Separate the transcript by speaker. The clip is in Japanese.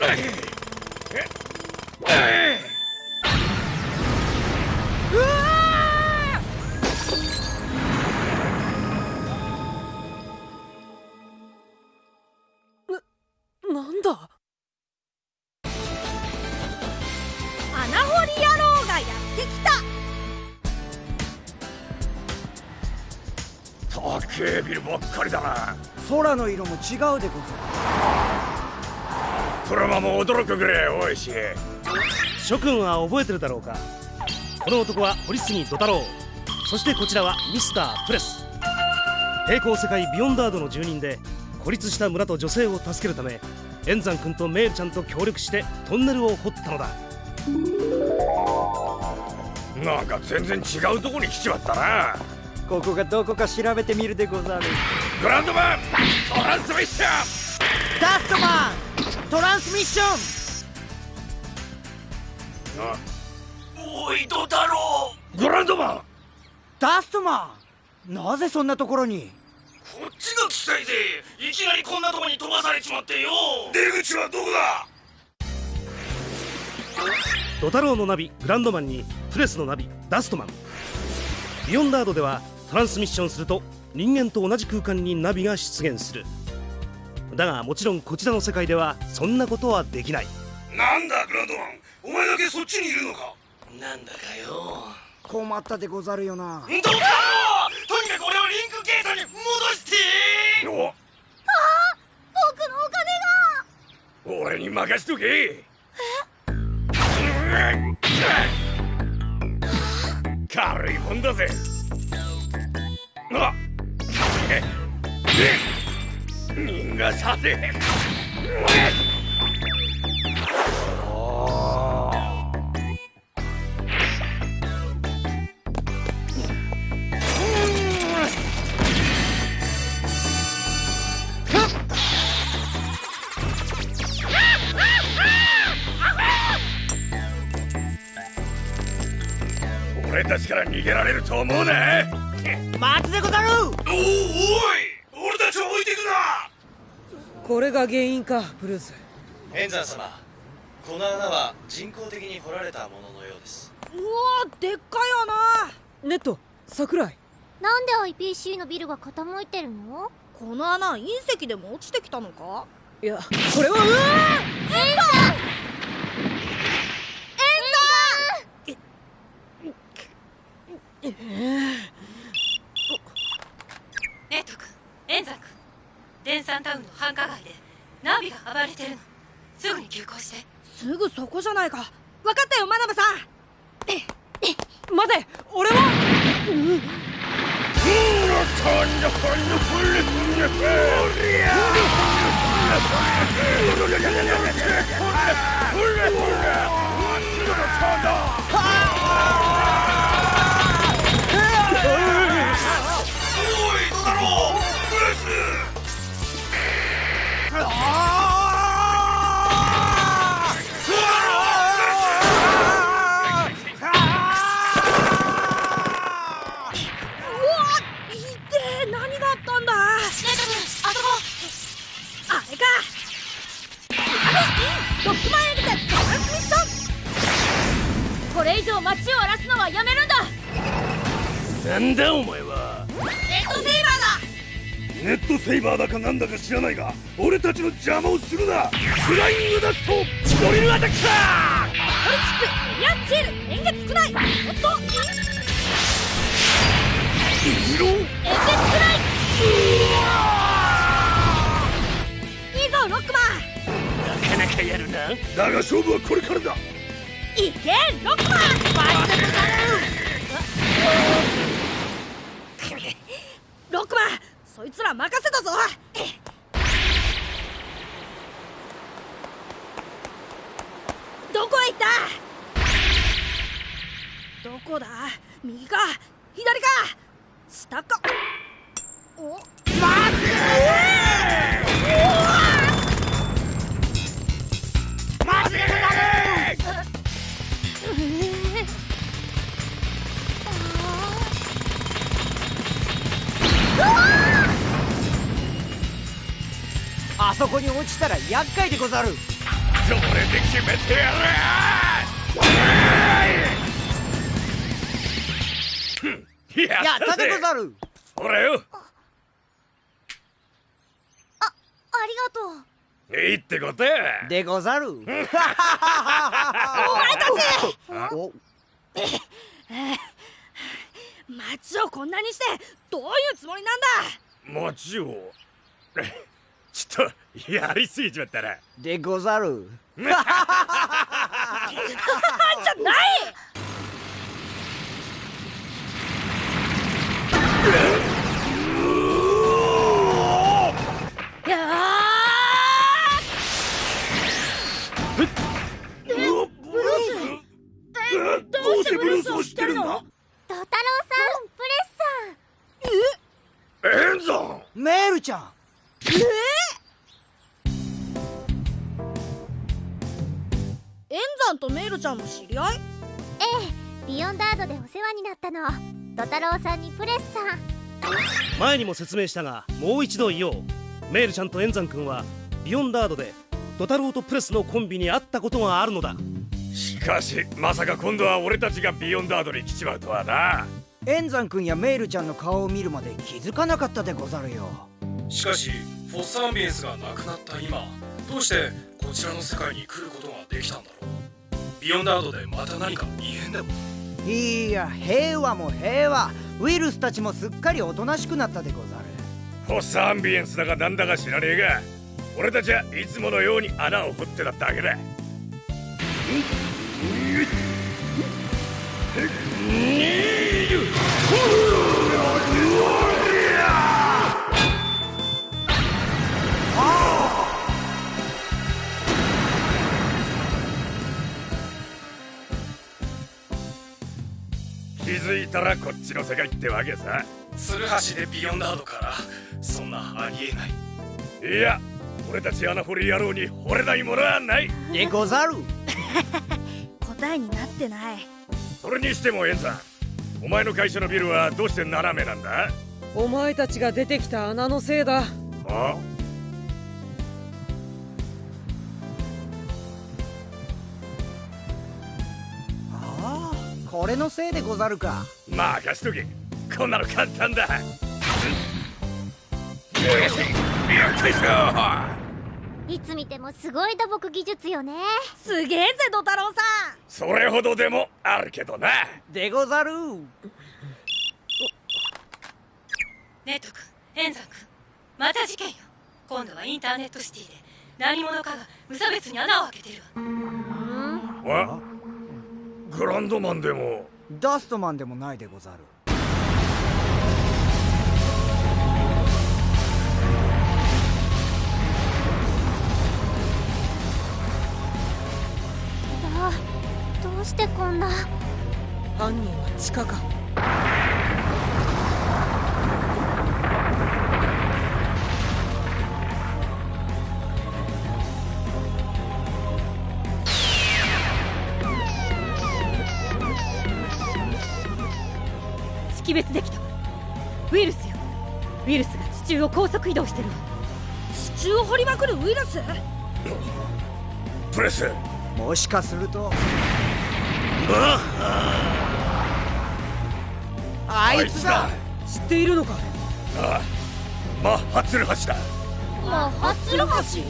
Speaker 1: なんだ？
Speaker 2: 穴掘り野郎がやってきた。
Speaker 3: 高えビルばっかりだな。
Speaker 4: 空の色も違うでござる
Speaker 3: 車も驚くぐらい多いし
Speaker 5: 諸君は覚えてるだろうか？この男は堀杉土太郎そしてこちらはミスタープレス。平行世界ビヨンダードの住人で孤立した村と女性を助けるため円山君とメールちゃんと協力してトンネルを掘ったのだ。
Speaker 3: なんか全然違うとこに来ちまったな。
Speaker 4: ここがどこか調べてみるでござる。
Speaker 3: グランドマントランスミッション
Speaker 4: ダストマントランスミッション。
Speaker 3: あ
Speaker 6: おいド太郎
Speaker 3: グランドマン
Speaker 4: ダストマンなぜそんなところに？
Speaker 6: こっちが聞きたいぜ。いきなりこんなとこに飛ばされちまってよ。
Speaker 3: 出口はどこだ？
Speaker 5: ド太郎のナビグランドマンにプレスのナビダストマン。ビヨンダードではトランスミッションすると人間と同じ空間にナビが出現するだがもちろんこちらの世界ではそんなことはできない。
Speaker 3: なんだグランドマン。お前だけそっちにいるのか。
Speaker 6: なんだかよ。
Speaker 4: 困ったでござるよな。
Speaker 6: ド太郎とにかく俺をリンクゲートに戻して！
Speaker 3: お
Speaker 2: 僕のお金が！
Speaker 3: 俺に任しとけ。軽いもんだぜ。あえ？え？逃がさね俺たちから逃げられると思うな。
Speaker 4: 待つでござる
Speaker 6: おおおい俺たちを置いていくな
Speaker 1: これが原因かブルース。
Speaker 7: 円山様この穴は人工的に掘られたもののようです。
Speaker 2: うわでっかい穴。
Speaker 1: ネット桜井。
Speaker 8: なんで IPC のビルが傾いてるの？
Speaker 2: この穴隕石でも落ちてきたのか？
Speaker 1: いやこれはうわ
Speaker 9: ネット君エンザ君デンサンタウンの繁華街でナビが暴れてるのすぐに急行して
Speaker 2: すぐそこじゃないか。分かったよ真鍋さん。
Speaker 1: 待て俺は？
Speaker 6: おいド
Speaker 2: 何があったんだ？
Speaker 9: ネット君あそこ
Speaker 2: あれか。あのロックマンエビでトランスミッション
Speaker 8: これ以上街を荒らすのはやめるんだ。
Speaker 3: なんだお前は。
Speaker 2: レッドセイバーだ。
Speaker 3: ネットセイバーだかなんだか知らないが俺たちの邪魔をするな。フライングダストドリルアタックだ
Speaker 2: ポリチップエリアル円ない。おっと
Speaker 3: 色
Speaker 2: 円月少ないいいぞロックマン。
Speaker 3: なかなかやるな。だが勝負はこれからだ。
Speaker 2: いけロックマン。ロックマンそいつら任せたぞ。どこへ行った？どこだ？右か？左か？下か？お
Speaker 3: 待て
Speaker 4: そこに落ちたら厄介でござる。
Speaker 3: それで決めてやるや
Speaker 4: やったでござる。
Speaker 3: ほらよ
Speaker 8: ありがとう。
Speaker 3: いいってことや。
Speaker 4: でござる。お前たち。お。
Speaker 2: 街をこんなにしてどういうつもりなんだ
Speaker 3: 街をちょっとやりすぎちまったな
Speaker 4: でござる
Speaker 2: じゃないい
Speaker 3: どうしてブルースを知ってるんだ？
Speaker 8: ドタロウさんプレスさん
Speaker 3: エンゾン。
Speaker 4: メールちゃん。
Speaker 2: エンザンとメイルちゃんも知り合い？
Speaker 8: ええビヨンダードでお世話になったの。ドタロウさんにプレスさん
Speaker 5: 前にも説明したがもう一度言おう。メールちゃんとエンザン君はビヨンダードでドタロウとプレスのコンビに会ったことがあるのだ
Speaker 3: しかしまさか今度は俺たちがビヨンダードに来ちまうとはな。
Speaker 4: エンザン君やメールちゃんの顔を見るまで気づかなかったでござるよ。
Speaker 6: しかしフォッサアンビエンスがなくなった今どうしてこちらの世界に来ることができたんだろう。ビヨンダードでまた何か異変でも？
Speaker 4: いや平和も平和。ウイルスたちもすっかりおとなしくなったでござる。
Speaker 3: フォッサアンビエンスだかなんだか知らねえが。俺たちはいつものように穴を掘ってただけだ気づいたらこっちの世界ってわけさ。
Speaker 6: ツルハシでビヨンダードからそんなありえない。
Speaker 3: いや俺たち穴掘り野郎に惚れないものはない。
Speaker 4: でござる
Speaker 2: 答えになってない。
Speaker 3: それにしてもエンさんお前の会社のビルはどうして斜めなんだ？
Speaker 1: お前たちが出てきた穴のせいだ。
Speaker 3: あ？
Speaker 4: ああこれのせいでござるか。
Speaker 3: 任しとけ。こんなの簡単だ。よっこいしょ
Speaker 8: いつ見てもすごい土木技術よね。
Speaker 2: すげえぜドタロウさん。
Speaker 3: それほどでもあるけどな。
Speaker 4: でござる。
Speaker 9: ネット君エンザン君また事件よ。今度はインターネットシティで何者かが無差別に穴を開けてる。わ
Speaker 3: わグランドマンでも。
Speaker 4: ダストマンでもないでござる
Speaker 8: どうしてこんな？
Speaker 1: 犯人は地下か。
Speaker 9: 識別できた。わウイルスよ。ウイルスが地中を高速移動してる。わ
Speaker 2: 地中を掘りまくるウイルス？
Speaker 3: プレス。
Speaker 4: もしかするとあいつだ。
Speaker 1: 知っているのか？
Speaker 3: ああ。マッハツルハシだ。
Speaker 8: マッハツルハシ